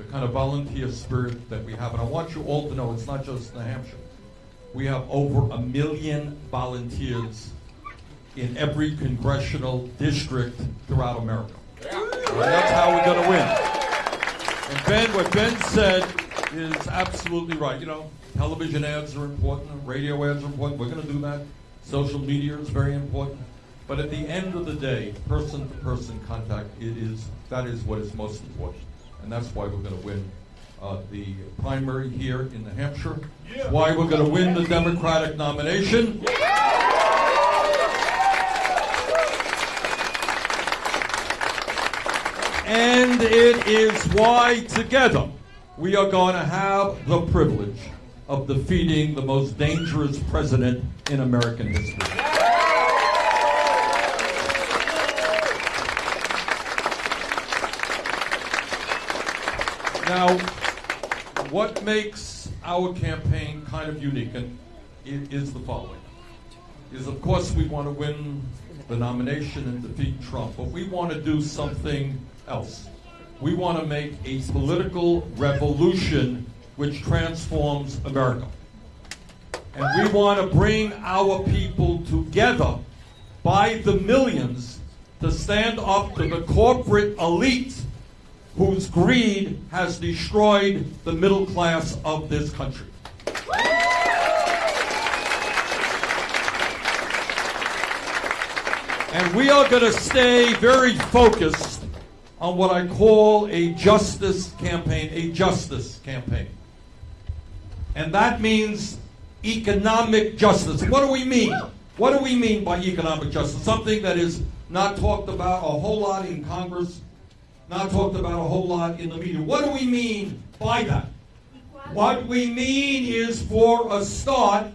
the kind of volunteer spirit that we have. And I want you all to know it's not just New Hampshire. We have over a million volunteers in every congressional district throughout America. And that's how we're going to win. And Ben, what Ben said is absolutely right. You know, television ads are important, radio ads are important. We're going to do that. Social media is very important. But at the end of the day, person-to-person contact, it is that is what is most important, and that's why we're going to win uh, the primary here in New Hampshire. Yeah. Why we're going to win the Democratic nomination. And it is why together we are going to have the privilege of defeating the most dangerous president in American history. Now, what makes our campaign kind of unique and it is the following. Is of course we want to win the nomination and defeat Trump, but we want to do something else. We want to make a political revolution which transforms America. And we want to bring our people together by the millions to stand up to the corporate elite whose greed has destroyed the middle class of this country. And we are going to stay very focused on what I call a justice campaign, a justice campaign. And that means economic justice. What do we mean? What do we mean by economic justice? Something that is not talked about a whole lot in Congress, not talked about a whole lot in the media. What do we mean by that? What we mean is, for a start,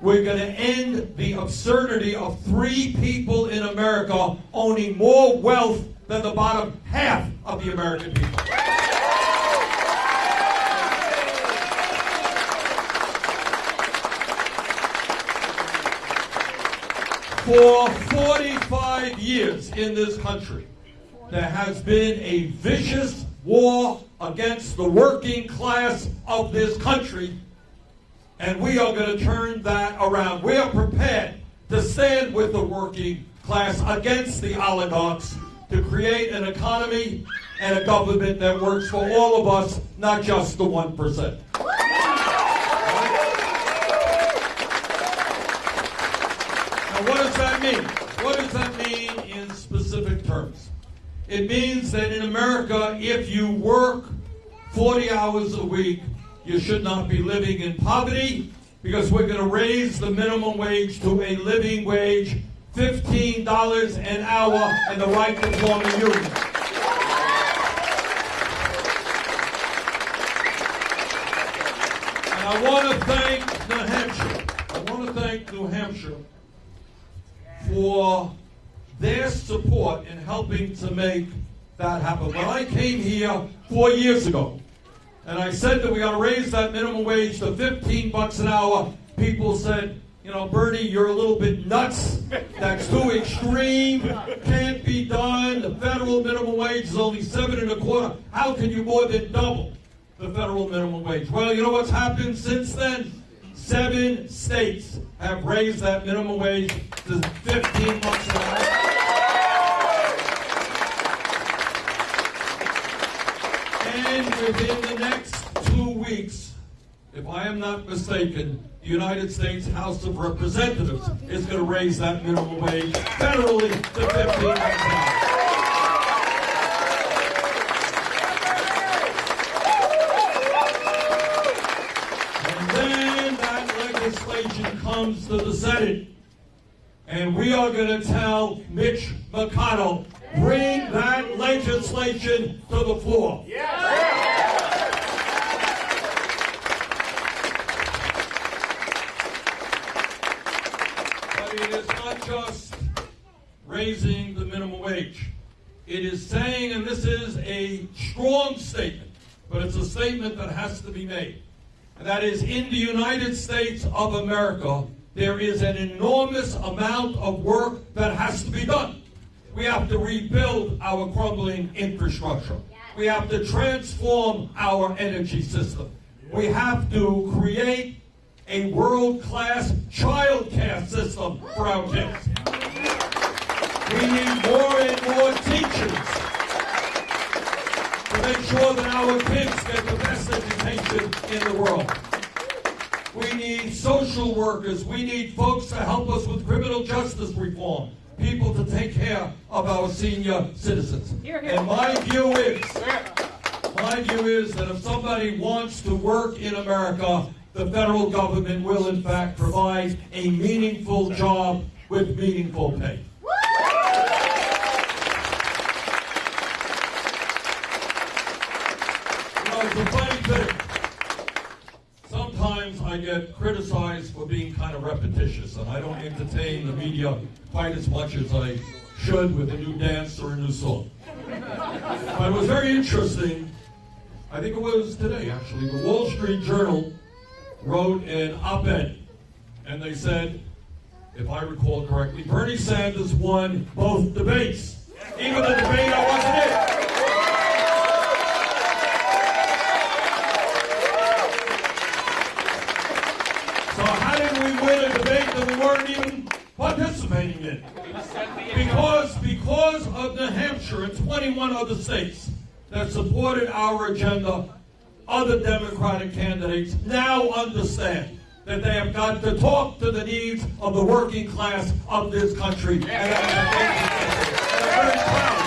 we're going to end the absurdity of three people in America owning more wealth than the bottom half of the American people. For 45 years in this country, there has been a vicious war against the working class of this country, and we are going to turn that around. We are prepared to stand with the working class against the oligarchs to create an economy and a government that works for all of us, not just the 1%. Now, what does that mean? What does that mean in specific terms? It means that in America, if you work 40 hours a week, you should not be living in poverty because we're going to raise the minimum wage to a living wage, $15 an hour, and the right to form a union. And I want to thank New Hampshire. I want to thank New Hampshire for their support in helping to make that happen. When I came here four years ago, and I said that we got to raise that minimum wage to 15 bucks an hour, people said, you know, Bernie, you're a little bit nuts. That's too extreme. Can't be done. The federal minimum wage is only seven and a quarter. How can you more than double the federal minimum wage? Well, you know what's happened since then? Seven states have raised that minimum wage to 15 bucks an hour. And within the next two weeks, if I am not mistaken, the United States House of Representatives is going to raise that minimum wage federally to 15 bucks an hour. And then that legislation comes to the Senate. And we are going to tell Mitch McConnell, bring that legislation to the floor. But raising the minimum wage. It is saying, and this is a strong statement, but it's a statement that has to be made. And that is, in the United States of America, there is an enormous amount of work that has to be done. We have to rebuild our crumbling infrastructure. We have to transform our energy system. We have to create a world-class child care system for our kids. We need more and more teachers to make sure that our kids get the best education in the world. We need social workers. We need folks to help us with criminal justice reform. People to take care of our senior citizens. Hear, hear. And my view is, my view is that if somebody wants to work in America, the federal government will in fact provide a meaningful job with meaningful pay. Get criticized for being kind of repetitious, and I don't entertain the media quite as much as I should with a new dance or a new song. But it was very interesting. I think it was today, actually. The Wall Street Journal wrote an op-ed, and they said, if I recall correctly, Bernie Sanders won both debates, even the debate I wasn't in. So how did we win a debate that we weren't even participating in? Because, because of New Hampshire and 21 other states that supported our agenda, other Democratic candidates now understand that they have got to talk to the needs of the working class of this country. And I'm very proud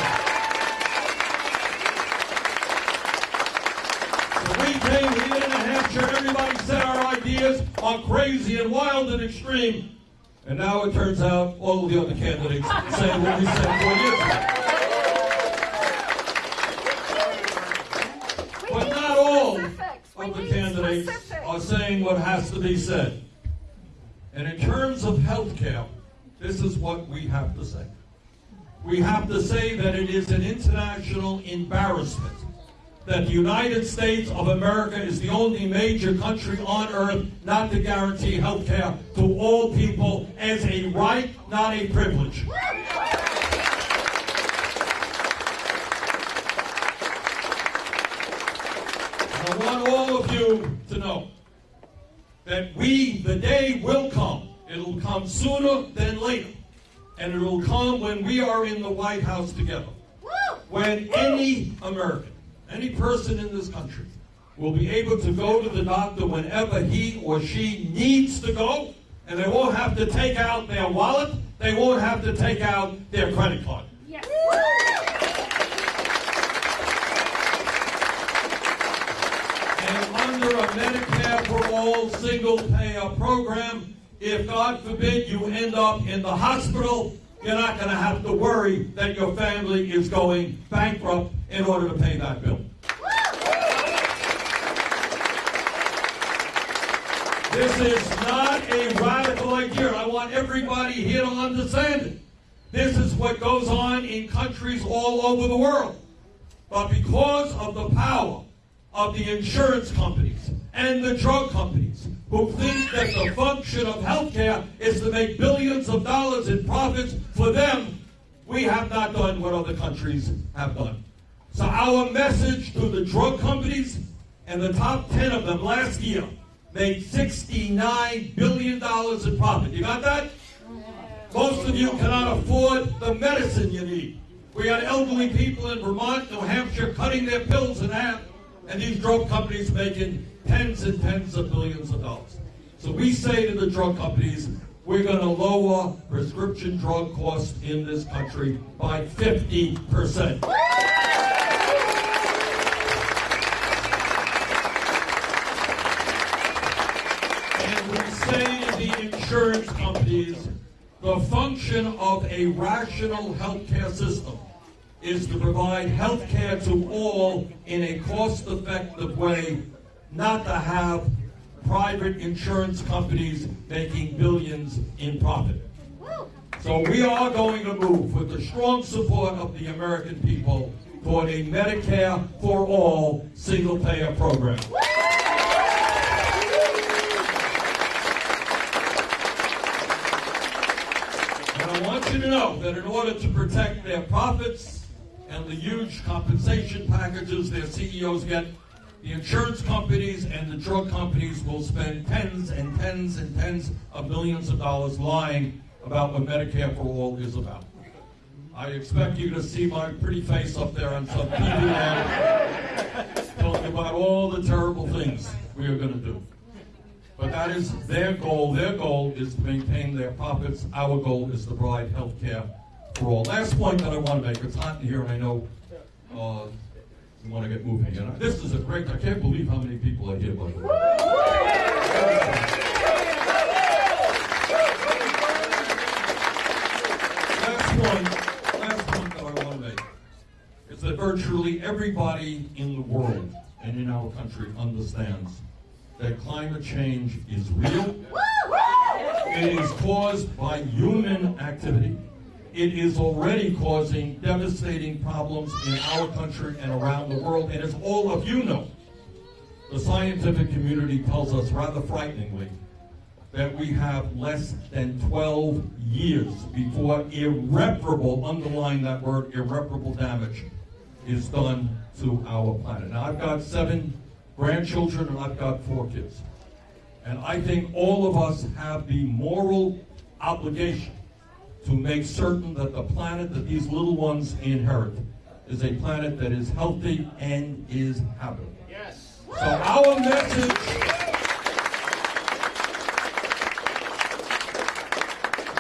everybody said our ideas are crazy and wild and extreme. And now it turns out all of the other candidates say what we said four years ago. But not all of the candidates are saying what has to be said. And in terms of health care, this is what we have to say. We have to say that it is an international embarrassment that the United States of America is the only major country on earth not to guarantee health care to all people as a right, not a privilege. I want all of you to know that we, the day will come. It'll come sooner than later. And it'll come when we are in the White House together. When any American, any person in this country will be able to go to the doctor whenever he or she needs to go, and they won't have to take out their wallet, they won't have to take out their credit card. Yes. And under a Medicare for all single payer program, if God forbid you end up in the hospital, you're not going to have to worry that your family is going bankrupt in order to pay that bill. This is not a radical idea. I want everybody here to understand it. This is what goes on in countries all over the world. But because of the power of the insurance companies and the drug companies who think that the function of healthcare is to make billions of dollars in profits for them, we have not done what other countries have done. So our message to the drug companies and the top 10 of them last year made $69 billion in profit. You got that? Most of you cannot afford the medicine you need. We got elderly people in Vermont, New Hampshire cutting their pills in half, and these drug companies making tens and tens of billions of dollars. So we say to the drug companies, we're going to lower prescription drug costs in this country by 50%. Insurance companies, the function of a rational healthcare system is to provide healthcare to all in a cost-effective way, not to have private insurance companies making billions in profit. So we are going to move with the strong support of the American people toward a Medicare for all single-payer program. And I want you to know that in order to protect their profits and the huge compensation packages their CEOs get, the insurance companies and the drug companies will spend tens and tens and tens of millions of dollars lying about what Medicare for All is about. I expect you to see my pretty face up there on some TV talking about all the terrible things we are going to do. But that is their goal. Their goal is to maintain their profits. Our goal is to provide health care for all. Last point that I want to make. It's hot in here, and I know uh, want to get moving. And this is a great. I can't believe how many people are here. By the way. Last point. Last point that I want to make is that virtually everybody in the world and in our country understands that climate change is real. It is caused by human activity. It is already causing devastating problems in our country and around the world. And as all of you know, the scientific community tells us rather frighteningly that we have less than 12 years before irreparable, underline that word, irreparable damage is done to our planet. Now, I've got seven grandchildren and I've got four kids. And I think all of us have the moral obligation to make certain that the planet that these little ones inherit is a planet that is healthy and is habitable. Yes. So our message,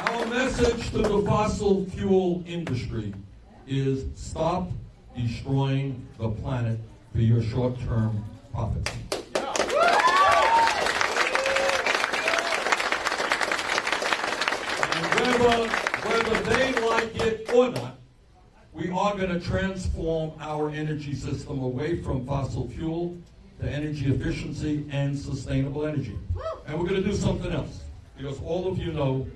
our message to the fossil fuel industry is stop destroying the planet for your short-term profits. And whether, whether they like it or not, we are going to transform our energy system away from fossil fuel to energy efficiency and sustainable energy. And we're going to do something else. Because all of you know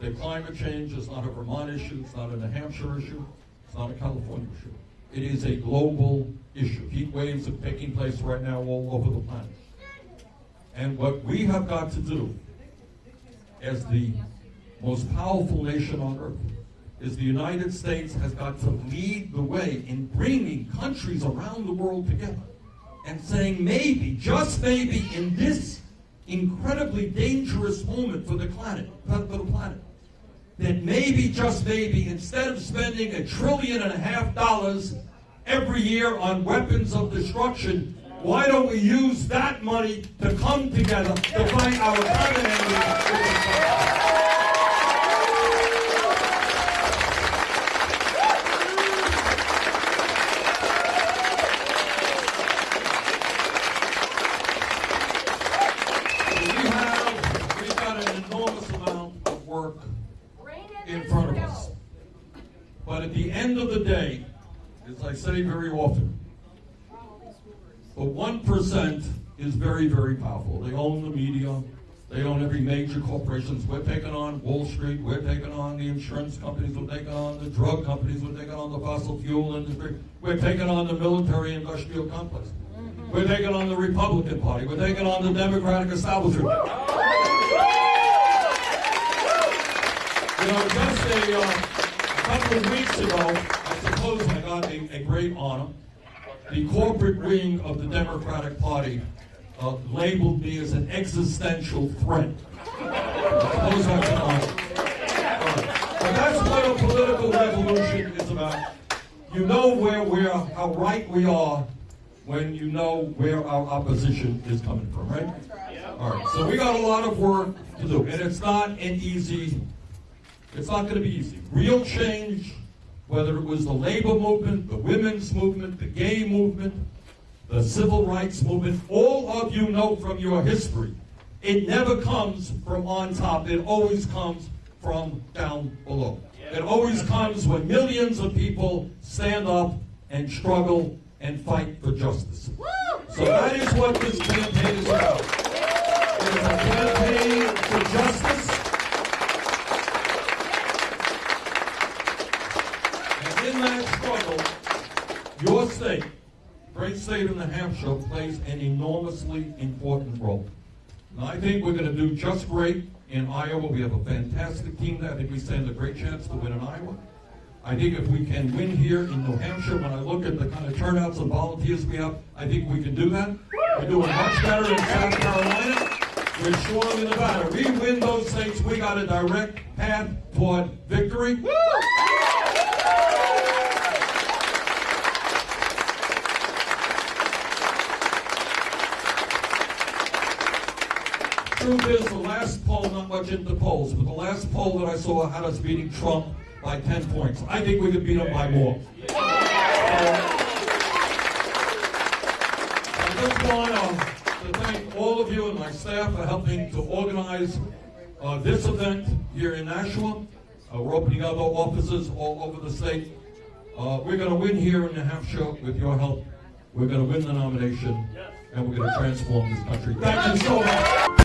that climate change is not a Vermont issue, it's not a New Hampshire issue, it's not a California issue. It is a global issue. Heat waves are taking place right now all over the planet. And what we have got to do as the most powerful nation on earth is the United States has got to lead the way in bringing countries around the world together and saying maybe, just maybe, in this incredibly dangerous moment for the planet, for the planet, that maybe, just maybe, instead of spending a trillion and a half dollars every year on weapons of destruction, why don't we use that money to come together to fight our common enemy? Say very often, But 1% is very, very powerful. They own the media. They own every major corporations. We're taking on Wall Street. We're taking on the insurance companies. We're taking on the drug companies. We're taking on the fossil fuel industry. We're taking on the military industrial complex. We're taking on the Republican Party. We're taking on the Democratic establishment. You know, just a, uh, a couple of weeks ago, Suppose I got a, great honor. The corporate wing of the Democratic Party uh, labeled me as an existential threat. I honor. But that's what a political revolution is about. You know where we're, how right we are when you know where our opposition is coming from, right? All right. So we got a lot of work to do, and it's not an easy it's not going to be easy. Real change, whether it was the labor movement, the women's movement, the gay movement, the civil rights movement, all of you know from your history, it never comes from on top. It always comes from down below. It always comes when millions of people stand up and struggle and fight for justice. So that is what this campaign is about. It is a campaign for justice. And in that struggle, your state, great state of New Hampshire, plays an enormously important role. And I think we're going to do just great in Iowa. We have a fantastic team there. I think we stand a great chance to win in Iowa. I think if we can win here in New Hampshire, when I look at the kind of turnouts of volunteers we have, I think we can do that. We're doing much better in South Carolina. We're strong in Nevada. We win those states, we got a direct path toward victory. Truth is, the last poll, not much into polls, but the last poll that I saw had us beating Trump by 10 points. I think we could beat him by more. So, I just want uh, to thank all of you and my staff for helping to organize uh, this event here in Nashua. Uh, we're opening other offices all over the state. Uh, we're going to win here in New Hampshire with your help. We're going to win the nomination, and we're going to transform this country. Thank you so much.